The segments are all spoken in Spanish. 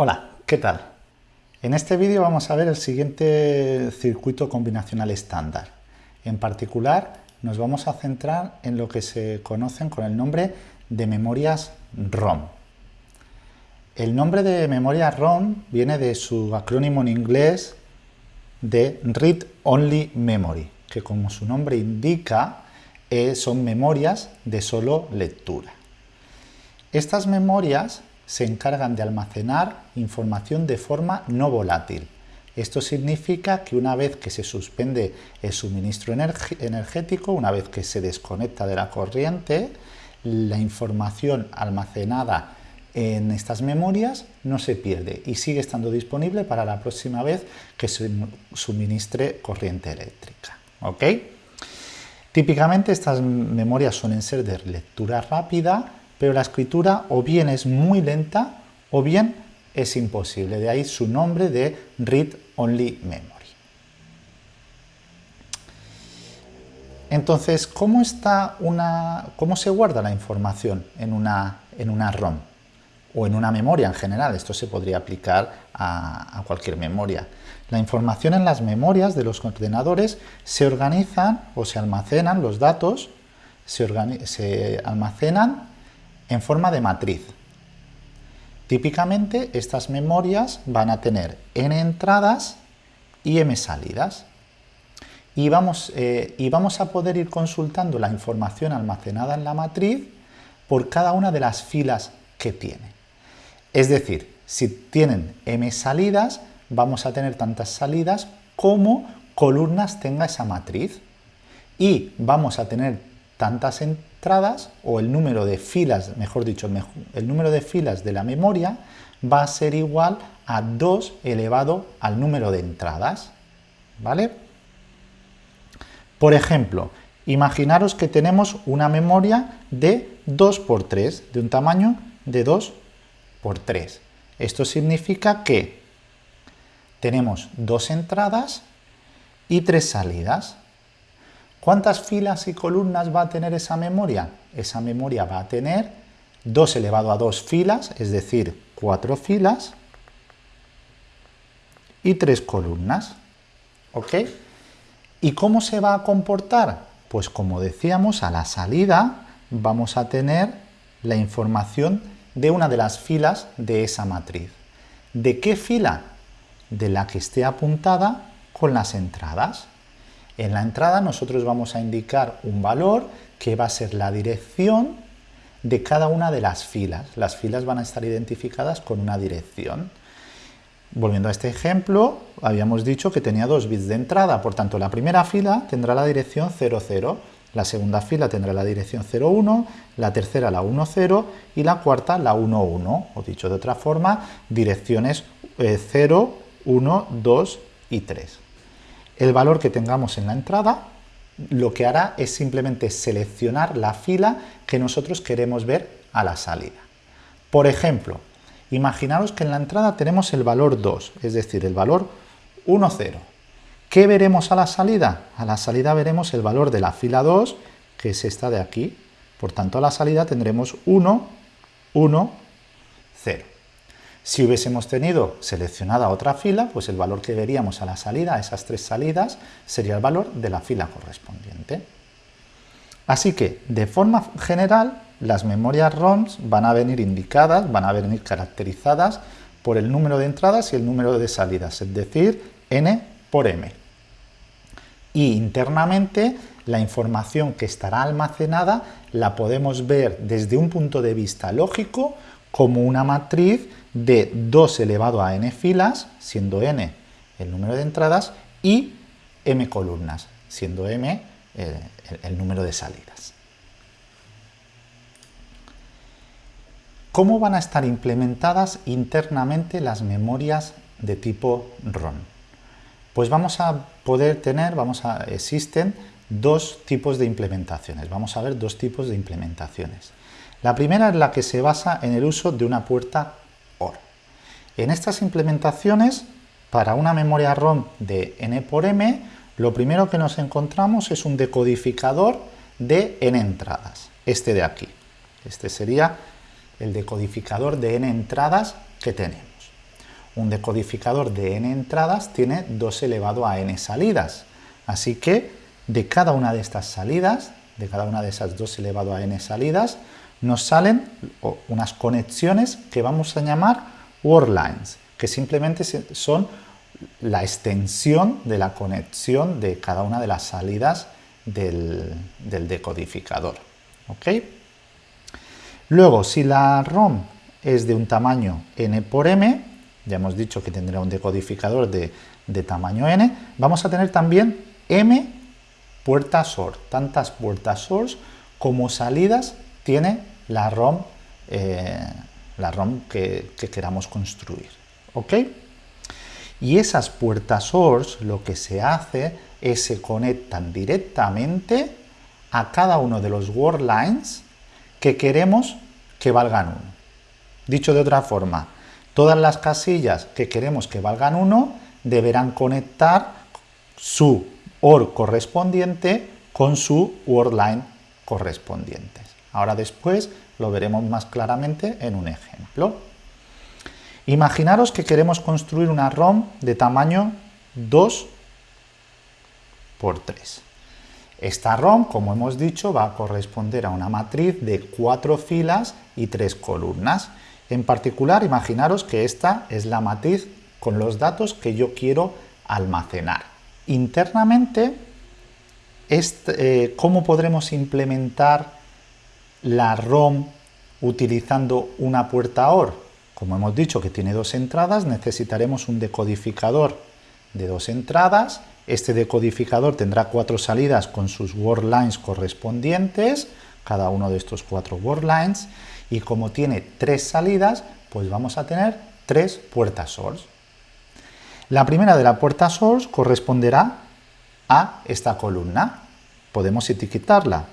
Hola, ¿qué tal? En este vídeo vamos a ver el siguiente circuito combinacional estándar. En particular, nos vamos a centrar en lo que se conocen con el nombre de memorias ROM. El nombre de memoria ROM viene de su acrónimo en inglés de Read Only Memory, que como su nombre indica, eh, son memorias de solo lectura. Estas memorias se encargan de almacenar información de forma no volátil. Esto significa que una vez que se suspende el suministro energético, una vez que se desconecta de la corriente, la información almacenada en estas memorias no se pierde y sigue estando disponible para la próxima vez que se suministre corriente eléctrica. ¿ok? Típicamente estas memorias suelen ser de lectura rápida pero la escritura o bien es muy lenta o bien es imposible, de ahí su nombre de Read Only Memory. Entonces, ¿cómo, está una, cómo se guarda la información en una, en una ROM? O en una memoria en general, esto se podría aplicar a, cualquier memoria. La información en las memorias de los ordenadores se organizan o se almacenan, los datos se, se almacenan en forma de matriz. Típicamente estas memorias van a tener n entradas y m salidas. Y vamos, eh, y vamos a poder ir consultando la información almacenada en la matriz por cada una de las filas que tiene. Es decir, si tienen m salidas, vamos a tener tantas salidas como columnas tenga esa matriz. Y vamos a tener tantas entradas o el número de filas, mejor dicho, el número de filas de la memoria va a ser igual a 2 elevado al número de entradas. ¿Vale? Por ejemplo, imaginaros que tenemos una memoria de 2 por 3, de un tamaño de 2 por 3. Esto significa que tenemos dos entradas y tres salidas. ¿Cuántas filas y columnas va a tener esa memoria? Esa memoria va a tener 2 elevado a 2 filas, es decir, 4 filas y 3 columnas. ¿Ok? ¿Y cómo se va a comportar? Pues como decíamos, a la salida vamos a tener la información de una de las filas de esa matriz. ¿De qué fila? De la que esté apuntada con las entradas. En la entrada nosotros vamos a indicar un valor que va a ser la dirección de cada una de las filas. Las filas van a estar identificadas con una dirección. Volviendo a este ejemplo, habíamos dicho que tenía dos bits de entrada, por tanto la primera fila tendrá la dirección 00, la segunda fila tendrá la dirección 01, la tercera la 10 y la cuarta la 11, o dicho de otra forma, direcciones 0, 1, 2 y 3 el valor que tengamos en la entrada, lo que hará es simplemente seleccionar la fila que nosotros queremos ver a la salida. Por ejemplo, imaginaros que en la entrada tenemos el valor 2, es decir, el valor 1, 0. ¿Qué veremos a la salida? A la salida veremos el valor de la fila 2, que es esta de aquí. Por tanto, a la salida tendremos 1, 1, 0. Si hubiésemos tenido seleccionada otra fila, pues el valor que veríamos a la salida, a esas tres salidas, sería el valor de la fila correspondiente. Así que, de forma general, las memorias ROMs van a venir indicadas, van a venir caracterizadas por el número de entradas y el número de salidas, es decir, n por m. Y internamente, la información que estará almacenada la podemos ver desde un punto de vista lógico como una matriz de 2 elevado a n filas, siendo n el número de entradas, y m columnas, siendo m eh, el, número de salidas. ¿Cómo van a estar implementadas internamente las memorias de tipo ROM? Pues vamos a poder tener, vamos a, existen dos tipos de implementaciones. Vamos a ver dos tipos de implementaciones. La primera es la que se basa en el uso de una puerta OR. En estas implementaciones, para una memoria ROM de n por m, lo primero que nos encontramos es un decodificador de n entradas, este de aquí. Este sería el decodificador de n entradas que tenemos. un decodificador de n entradas tiene 2 elevado a n salidas. Así que de cada una de estas salidas, de cada una de esas 2 elevado a n salidas, nos salen unas conexiones que vamos a llamar word lines, que simplemente son la extensión de la conexión de cada una de las salidas del, decodificador. Luego, si la ROM es de un tamaño n por m, ya hemos dicho que tendrá un decodificador de, tamaño n, vamos a tener también m puertas source, tantas puertas source como salidas tiene la ROM, eh, la ROM que, que, queramos construir. ¿ok? Y esas puertas source lo que se hace es se conectan directamente a cada uno de los word lines que queremos que valgan 1. Dicho de otra forma, Todas las casillas que queremos que valgan 1 deberán conectar su OR correspondiente con su wordline correspondientes. Ahora después lo veremos más claramente en un ejemplo. Imaginaros que queremos construir una ROM de tamaño 2 por 3. Esta ROM, como hemos dicho, va a corresponder a una matriz de cuatro filas y tres columnas. En particular, imaginaros que esta es la matriz con los datos que yo quiero almacenar. Internamente, eh, ¿cómo podremos implementar la ROM utilizando una puerta OR? Como hemos dicho que tiene dos entradas, necesitaremos un decodificador de dos entradas. Este decodificador tendrá cuatro salidas con sus word lines correspondientes, cada uno de estos cuatro word lines, y como tiene tres salidas, pues vamos a tener tres puertas source. La primera de la puerta source corresponderá a esta columna. Podemos etiquetarla.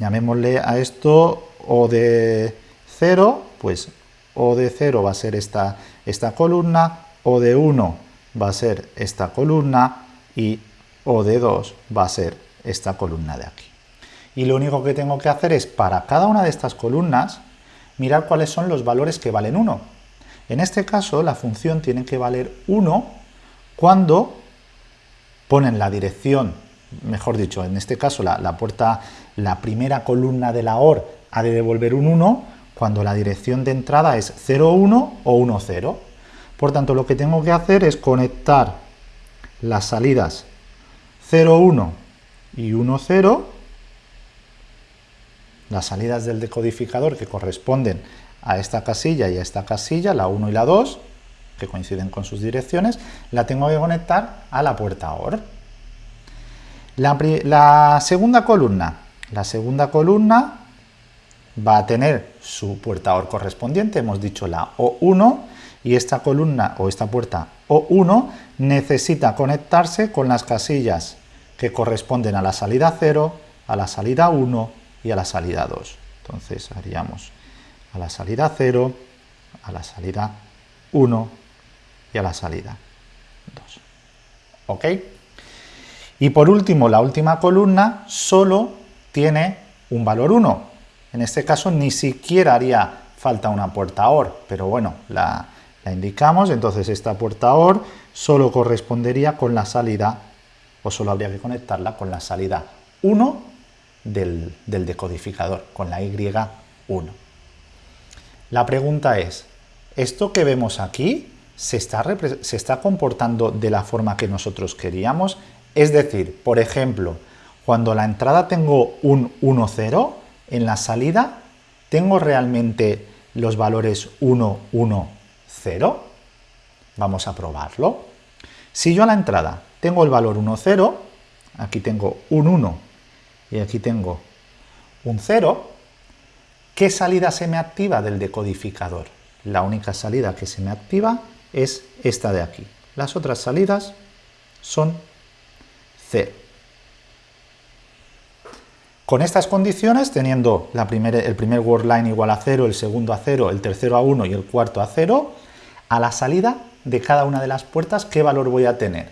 Llamémosle a esto O de 0, pues O de 0 va a ser esta, esta columna, O de 1 va a ser esta columna y O de 2 va a ser esta columna de aquí. Y lo único que tengo que hacer es, para cada una de estas columnas, mirar cuáles son los valores que valen 1. En este caso, la función tiene que valer 1 cuando ponen la dirección, mejor dicho, en este caso la, puerta, la primera columna de la OR ha de devolver un 1 cuando la dirección de entrada es 0, 1 o 1, 0. Por tanto, lo que tengo que hacer es conectar las salidas 0, 1 y 1, 0 las salidas del decodificador que corresponden a esta casilla y a esta casilla, la 1 y la 2, que coinciden con sus direcciones, la tengo que conectar a la puerta OR. La, segunda columna, la segunda columna va a tener su puerta OR correspondiente, hemos dicho la O1, y esta columna o esta puerta O1 necesita conectarse con las casillas que corresponden a la salida 0, a la salida 1 y a la salida 2. Entonces haríamos a la salida 0, a la salida 1 y a la salida 2. ¿Ok? Y por último, la última columna solo tiene un valor 1. En este caso ni siquiera haría falta una puerta OR, pero bueno, la, indicamos, entonces esta puerta OR solo correspondería con la salida, o solo habría que conectarla con la salida 1 del, decodificador, con la Y1. La pregunta es, ¿esto que vemos aquí se está, se está comportando de la forma que nosotros queríamos? Es decir, por ejemplo, cuando la entrada tengo un 1, 0, en la salida tengo realmente los valores 1, 1, 0. Vamos a probarlo. Si yo a la entrada tengo el valor 1, 0, aquí tengo un 1 y aquí tengo un 0, ¿qué salida se me activa del decodificador? La única salida que se me activa es esta de aquí. Las otras salidas son 0. Con estas condiciones, teniendo la el primer word line igual a 0, el segundo a 0, el tercero a 1 y el cuarto a 0, a la salida de cada una de las puertas, ¿qué valor voy a tener?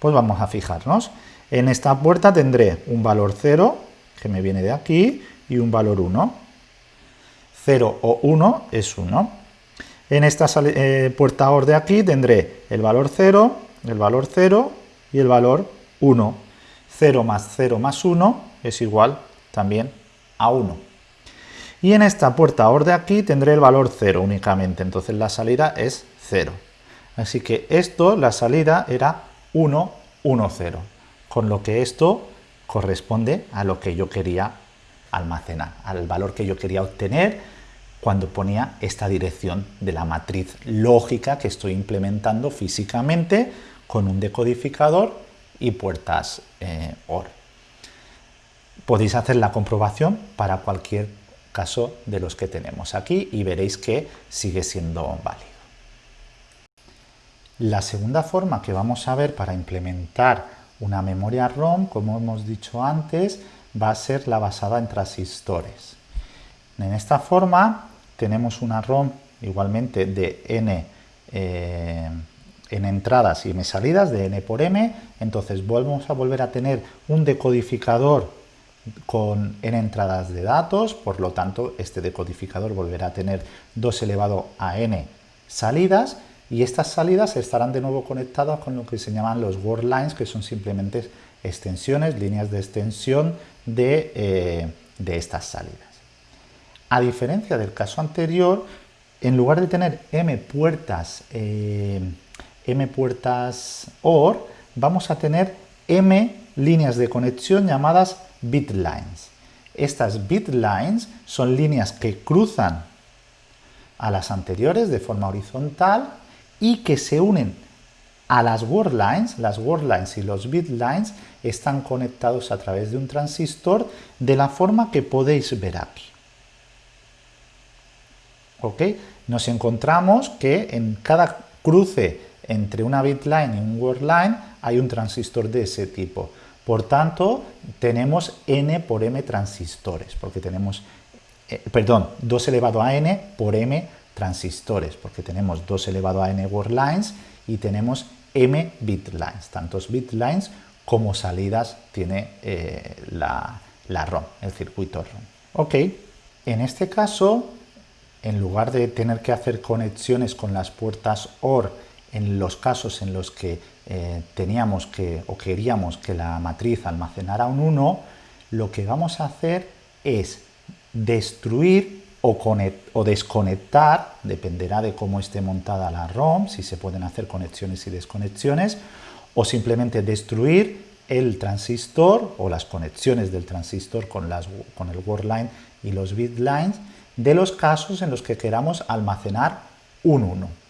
Pues vamos a fijarnos. En esta puerta tendré un valor 0, que me viene de aquí, y un valor 1. 0 o 1 es 1. En esta eh, puerta OR de aquí tendré el valor 0, el valor 0 y el valor 1. 0 más 0 más 1 es igual también a 1. Y en esta puerta OR de aquí tendré el valor 0 únicamente, entonces la salida es 0. Así que esto, la salida era 1, 1, 0, con lo que esto corresponde a lo que yo quería almacenar, al valor que yo quería obtener cuando ponía esta dirección de la matriz lógica que estoy implementando físicamente con un decodificador y puertas eh, OR. Podéis hacer la comprobación para cualquier caso de los que tenemos aquí y veréis que sigue siendo válido. La segunda forma que vamos a ver para implementar una memoria ROM, como hemos dicho antes, va a ser la basada en transistores. En esta forma tenemos una ROM igualmente de n eh, en entradas y n salidas de n por m, entonces vamos a volver a tener un decodificador con n entradas de datos, por lo tanto este decodificador volverá a tener 2 elevado a n salidas y estas salidas estarán de nuevo conectadas con lo que se llaman los word lines, que son simplemente extensiones, líneas de extensión de, eh, estas salidas. A diferencia del caso anterior, en lugar de tener m puertas, eh, m puertas OR, vamos a tener m líneas de conexión llamadas bit lines. Estas bit lines son líneas que cruzan a las anteriores de forma horizontal y que se unen a las word lines, las word lines y los bit lines están conectados a través de un transistor de la forma que podéis ver aquí. ¿Ok? Nos encontramos que en cada cruce entre una bit line y un word line hay un transistor de ese tipo. Por tanto, tenemos n por m transistores, porque tenemos, eh, perdón, 2 elevado a n por m transistores, porque tenemos 2 elevado a n word lines y tenemos m bit lines, tantos bit lines como salidas tiene eh, la, la ROM, el circuito ROM. Ok, en este caso, en lugar de tener que hacer conexiones con las puertas OR en los casos en los que eh, teníamos que o queríamos que la matriz almacenara un 1, lo que vamos a hacer es destruir o, desconectar, dependerá de cómo esté montada la ROM, si se pueden hacer conexiones y desconexiones, o simplemente destruir el transistor o las conexiones del transistor con, las, con el word line y los bit lines de los casos en los que queramos almacenar un 1.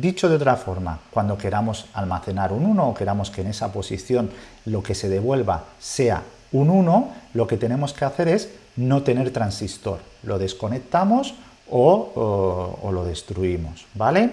Dicho de otra forma, cuando queramos almacenar un 1 o queramos que en esa posición lo que se devuelva sea un 1, lo que tenemos que hacer es no tener transistor. Lo desconectamos o, lo destruimos, ¿vale?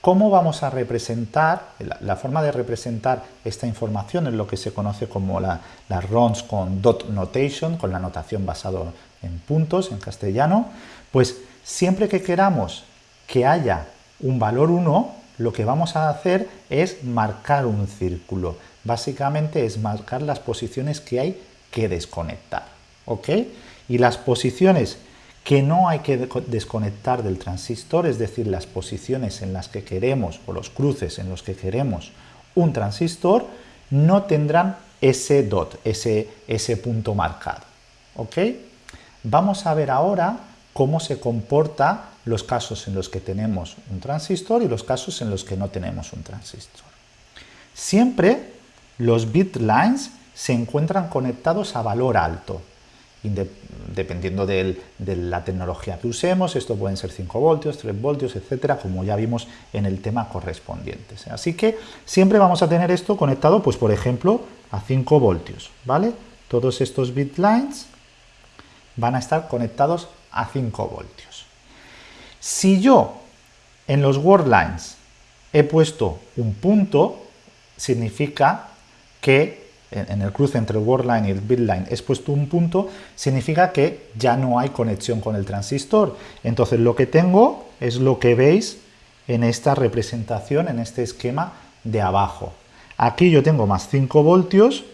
¿Cómo vamos a representar? La, forma de representar esta información es lo que se conoce como la, las ROMs con dot notation, con la notación basada en puntos en castellano. Pues siempre que queramos que haya un valor 1, lo que vamos a hacer es marcar un círculo. Básicamente es marcar las posiciones que hay que desconectar. ¿ok? Y las posiciones que no hay que desconectar del transistor, es decir, las posiciones en las que queremos, o los cruces en los que queremos un transistor, no tendrán ese dot, ese, ese punto marcado. ¿ok? Vamos a ver ahora cómo se comporta los casos en los que tenemos un transistor y los casos en los que no tenemos un transistor. Siempre los bit lines se encuentran conectados a valor alto, dependiendo de la tecnología que usemos, esto pueden ser 5 voltios, 3 voltios, etcétera, como ya vimos en el tema correspondiente. Así que siempre vamos a tener esto conectado, pues por ejemplo, a 5 voltios, ¿vale? Todos estos bit lines van a estar conectados a 5 voltios. Si yo en los word lines he puesto un punto, significa que en el cruce entre el word line y el bit line he puesto un punto, significa que ya no hay conexión con el transistor. Entonces lo que tengo es lo que veis en esta representación, en este esquema de abajo. Aquí yo tengo más 5 voltios,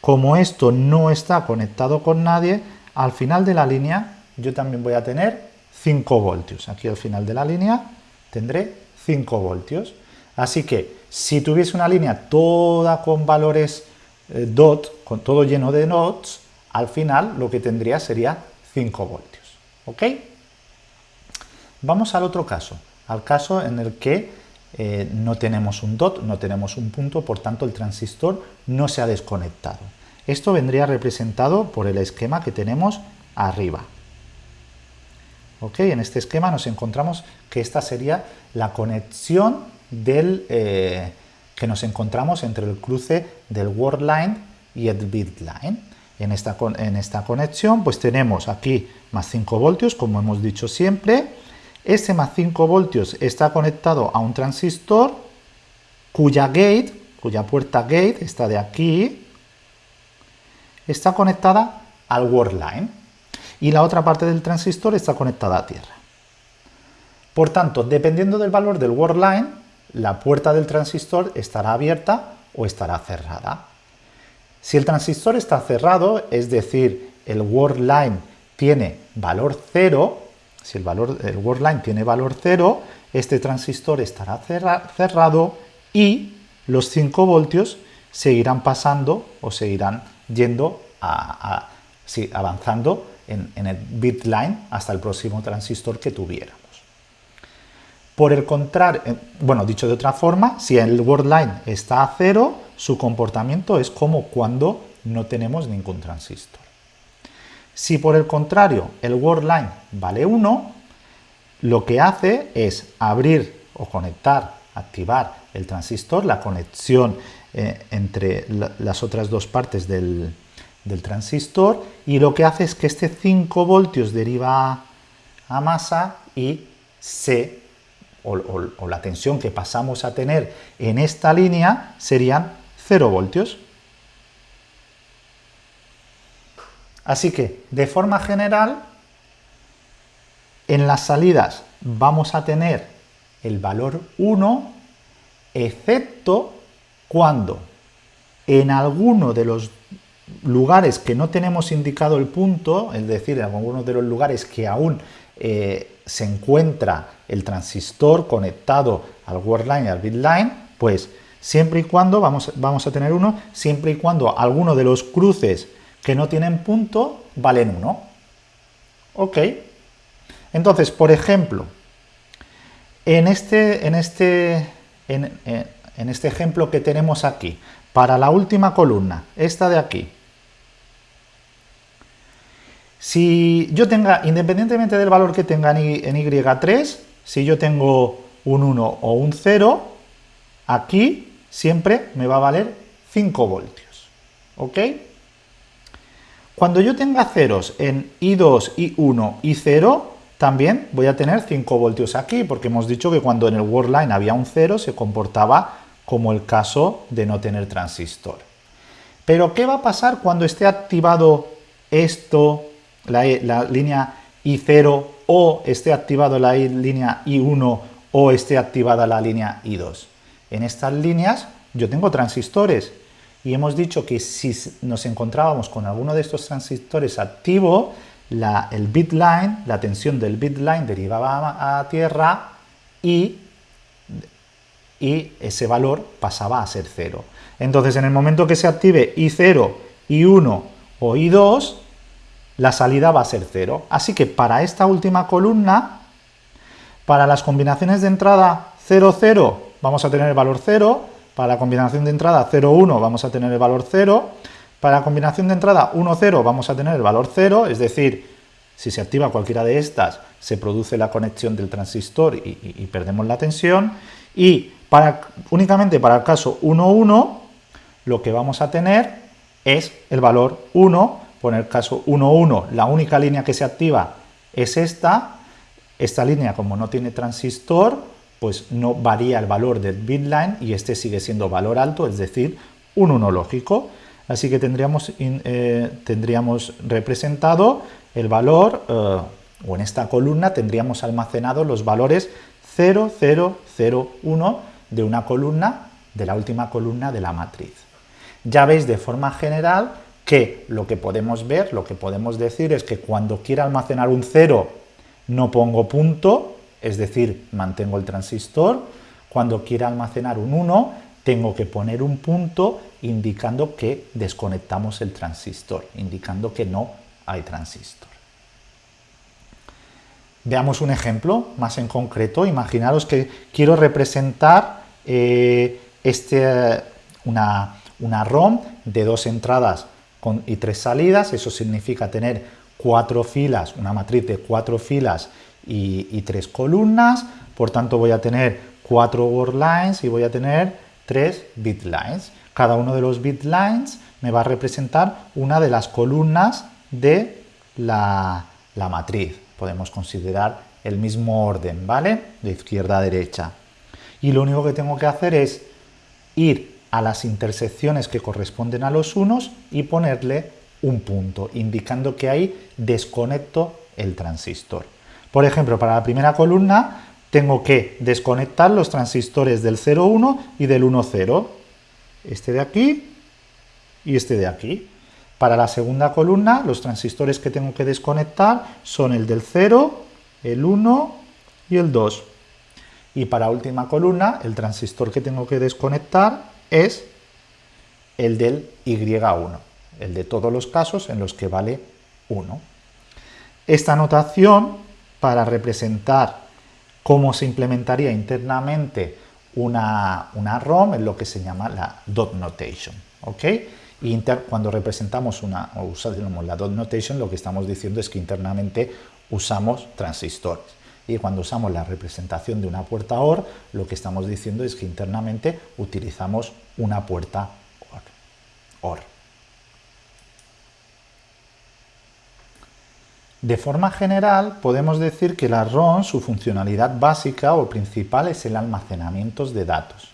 como esto no está conectado con nadie, al final de la línea yo también voy a tener 5 voltios. Aquí al final de la línea tendré 5 voltios. Así que si tuviese una línea toda con valores eh, dot, con todo lleno de nodes, al final lo que tendría sería 5 voltios. ¿Ok? Vamos al otro caso, al caso en el que eh, no tenemos un dot, no tenemos un punto, por tanto el transistor no se ha desconectado. Esto vendría representado por el esquema que tenemos arriba. ¿Ok? En este esquema nos encontramos que esta sería la conexión del, eh, que nos encontramos entre el cruce del word line y el bit line. En esta, en esta conexión pues tenemos aquí más 5 voltios, como hemos dicho siempre. Este más 5 voltios está conectado a un transistor cuya gate, cuya puerta gate, está de aquí, está conectada al word line y la otra parte del transistor está conectada a tierra. Por tanto, dependiendo del valor del word line, la puerta del transistor estará abierta o estará cerrada. Si el transistor está cerrado, es decir, el word line tiene valor 0, si el, valor, el word line tiene valor 0, este transistor estará cerrado y los 5 voltios seguirán pasando o seguirán yendo a, avanzando en, el bit line hasta el próximo transistor que tuviéramos. Por el contrario, eh, bueno, dicho de otra forma, si el word line está a cero, su comportamiento es como cuando no tenemos ningún transistor. Si por el contrario el word line vale 1, lo que hace es abrir o conectar, activar el transistor, la conexión eh, entre las otras dos partes del, del, transistor, y lo que hace es que este 5 voltios deriva a masa y se o, la tensión que pasamos a tener en esta línea serían 0 voltios. Así que, de forma general, en las salidas vamos a tener el valor 1, excepto cuando en alguno de los lugares que no tenemos indicado el punto, es decir, en algunos de los lugares que aún eh, se encuentra el transistor conectado al word line y al bit line, pues siempre y cuando, vamos, vamos a tener uno, siempre y cuando alguno de los cruces que no tienen punto valen 1. Ok. Entonces, por ejemplo, en este, en este, en, en este ejemplo que tenemos aquí, para la última columna, esta de aquí, si yo tenga, independientemente del valor que tenga en, Y3, si yo tengo un 1 o un 0, aquí siempre me va a valer 5 voltios. ¿Ok? Cuando yo tenga ceros en I2, I1 y 0, también voy a tener 5 voltios aquí, porque hemos dicho que cuando en el word line había un 0 se comportaba como el caso de no tener transistor. Pero ¿qué va a pasar cuando esté activado esto la, línea I0 o esté activada la línea I1 o esté activada la línea I2. En estas líneas yo tengo transistores y hemos dicho que si nos encontrábamos con alguno de estos transistores activo, el bit line, la tensión del bit line derivaba a, tierra y, y ese valor pasaba a ser cero. Entonces, en el momento que se active I0, I1 o I2, la salida va a ser 0. Así que para esta última columna, para las combinaciones de entrada 0, 0, vamos a tener el valor 0, para la combinación de entrada 0, 1 vamos a tener el valor 0, para la combinación de entrada 1, 0 vamos a tener el valor 0, es decir, si se activa cualquiera de estas, se produce la conexión del transistor y, perdemos la tensión, y para, únicamente para el caso 1, 1, lo que vamos a tener es el valor 1, por el caso 1.1, la única línea que se activa es esta. Esta línea, como no tiene transistor, pues no varía el valor del bit line y este sigue siendo valor alto, es decir, un 1 lógico. Así que tendríamos, eh, tendríamos representado el valor, eh, o en esta columna tendríamos almacenado los valores 0, 0, 0, 1 de una columna, de la última columna de la matriz. Ya veis de forma general que lo que podemos ver, lo que podemos decir es que cuando quiera almacenar un 0 no pongo punto, es decir, mantengo el transistor. Cuando quiera almacenar un 1, tengo que poner un punto indicando que desconectamos el transistor, indicando que no hay transistor. Veamos un ejemplo más en concreto. Imaginaros que quiero representar eh, este, una, una, ROM de dos entradas y tres salidas. Eso significa tener cuatro filas, una matriz de cuatro filas y, y tres columnas. Por tanto, voy a tener cuatro word lines y voy a tener tres bit lines. Cada uno de los bit lines me va a representar una de las columnas de la, la matriz podemos considerar el mismo orden, ¿vale? De izquierda a derecha. Y lo único que tengo que hacer es ir a las intersecciones que corresponden a los unos y ponerle un punto, indicando que ahí desconecto el transistor. Por ejemplo, para la primera columna tengo que desconectar los transistores del 0,1 y del 1,0. Este de aquí y este de aquí. Para la segunda columna, los transistores que tengo que desconectar son el del 0, el 1 y el 2. Y para última columna, el transistor que tengo que desconectar es el del Y1, el de todos los casos en los que vale 1. Esta notación, para representar cómo se implementaría internamente una, una ROM, es lo que se llama la dot notation. ¿ok?, y cuando representamos una, o usamos la dot notation, lo que estamos diciendo es que internamente usamos transistores. Y cuando usamos la representación de una puerta OR, lo que estamos diciendo es que internamente utilizamos una puerta OR. De forma general, podemos decir que la ROM, su funcionalidad básica o principal es el almacenamiento de datos.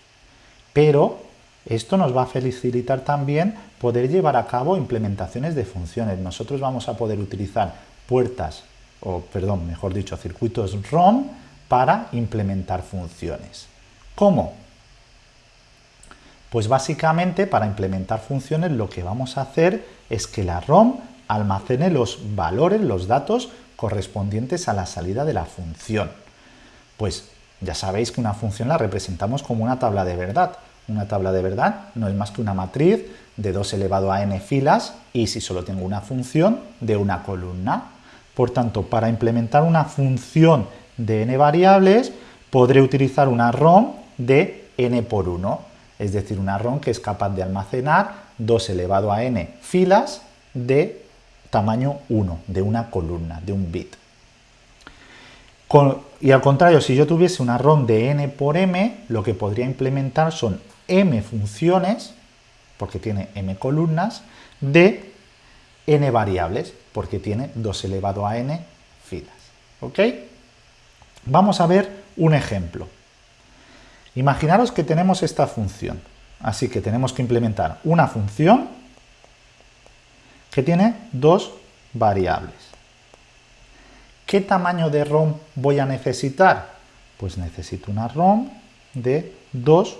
Pero esto nos va a facilitar también poder llevar a cabo implementaciones de funciones. Nosotros vamos a poder utilizar puertas, o perdón, mejor dicho, circuitos ROM para implementar funciones. ¿Cómo? Pues básicamente para implementar funciones lo que vamos a hacer es que la ROM almacene los valores, los datos correspondientes a la salida de la función. Pues ya sabéis que una función la representamos como una tabla de verdad. Una tabla de verdad no es más que una matriz de 2 elevado a n filas y si solo tengo una función de una columna. Por tanto, para implementar una función de n variables podré utilizar una ROM de n por 1, es decir, una ROM que es capaz de almacenar 2 elevado a n filas de tamaño 1, de una columna, de un bit. y al contrario, si yo tuviese una ROM de n por m, lo que podría implementar son m funciones, porque tiene m columnas, de n variables, porque tiene 2 elevado a n filas. ¿Ok? Vamos a ver un ejemplo. Imaginaros que tenemos esta función. Así que tenemos que implementar una función que tiene dos variables. ¿Qué tamaño de ROM voy a necesitar? Pues necesito una ROM de 2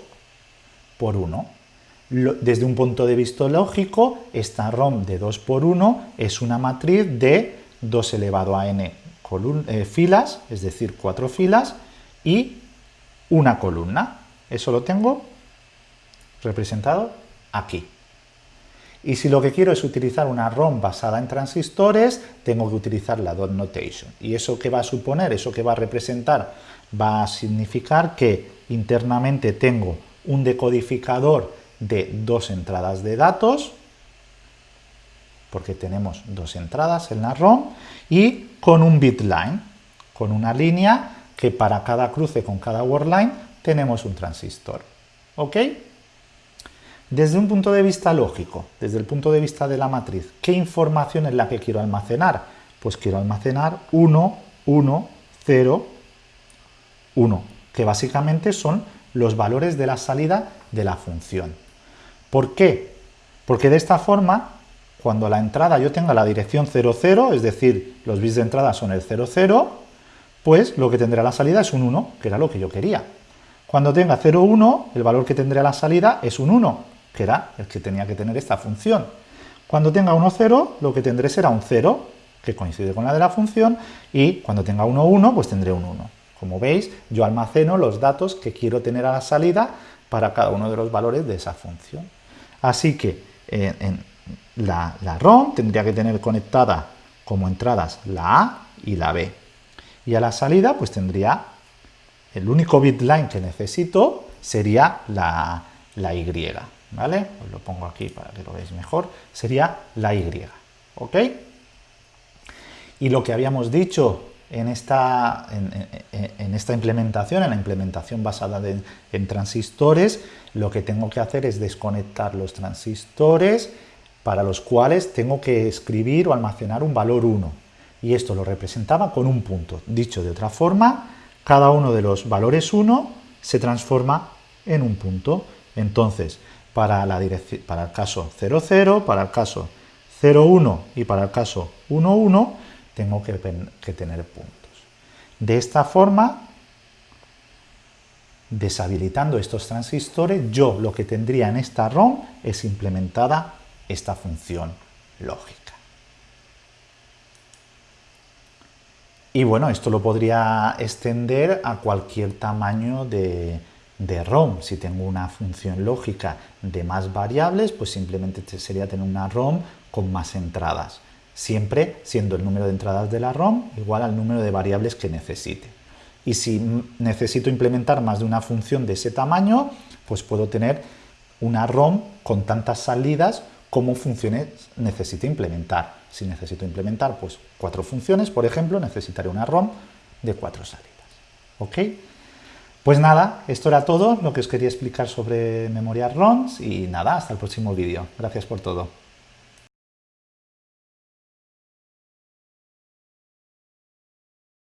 por 1. Desde un punto de vista lógico, esta ROM de 2 por 1 es una matriz de 2 elevado a n eh, filas, es decir, 4 filas, y una columna. Eso lo tengo representado aquí. Y si lo que quiero es utilizar una ROM basada en transistores, tengo que utilizar la dot notation. ¿Y eso qué va a suponer? ¿Eso qué va a representar? Va a significar que internamente tengo un decodificador de dos entradas de datos, porque tenemos dos entradas en la ROM, y con un bit line, con una línea que para cada cruce con cada word line tenemos un transistor. ¿Ok? Desde un punto de vista lógico, desde el punto de vista de la matriz, ¿qué información es la que quiero almacenar? Pues quiero almacenar 1, 1, 0, 1, que básicamente son los valores de la salida de la función. ¿Por qué? Porque de esta forma, cuando la entrada yo tenga la dirección 00, es decir, los bits de entrada son el 00, pues lo que tendrá la salida es un 1, que era lo que yo quería. Cuando tenga 01, el valor que tendré a la salida es un 1, que era el que tenía que tener esta función. Cuando tenga 1, 0, lo que tendré será un 0, que coincide con la de la función, y cuando tenga 1, 1, pues tendré un 1. Como veis, yo almaceno los datos que quiero tener a la salida para cada uno de los valores de esa función. Así que en la, ROM tendría que tener conectada como entradas la A y la B. Y a la salida pues tendría el único bit line que necesito sería la, la Y, ¿vale? Os lo pongo aquí para que lo veáis mejor, sería la Y, ¿ok? Y lo que habíamos dicho en esta, en, esta implementación, en la implementación basada en transistores, lo que tengo que hacer es desconectar los transistores para los cuales tengo que escribir o almacenar un valor 1. Y esto lo representaba con un punto. Dicho de otra forma, cada uno de los valores 1 se transforma en un punto. Entonces, para el caso 00, para el caso 01 y para el caso 11, tengo que, tener puntos. De esta forma, deshabilitando estos transistores, yo lo que tendría en esta ROM es implementada esta función lógica. Y bueno, esto lo podría extender a cualquier tamaño de, ROM. Si tengo una función lógica de más variables, pues simplemente sería tener una ROM con más entradas. Siempre siendo el número de entradas de la ROM igual al número de variables que necesite. Y si necesito implementar más de una función de ese tamaño, pues puedo tener una ROM con tantas salidas como funciones necesito implementar. Si necesito implementar pues, cuatro funciones, por ejemplo, necesitaré una ROM de cuatro salidas. ¿Ok? Pues nada, esto era todo lo que os quería explicar sobre memoria ROMs y nada, hasta el próximo vídeo. Gracias por todo.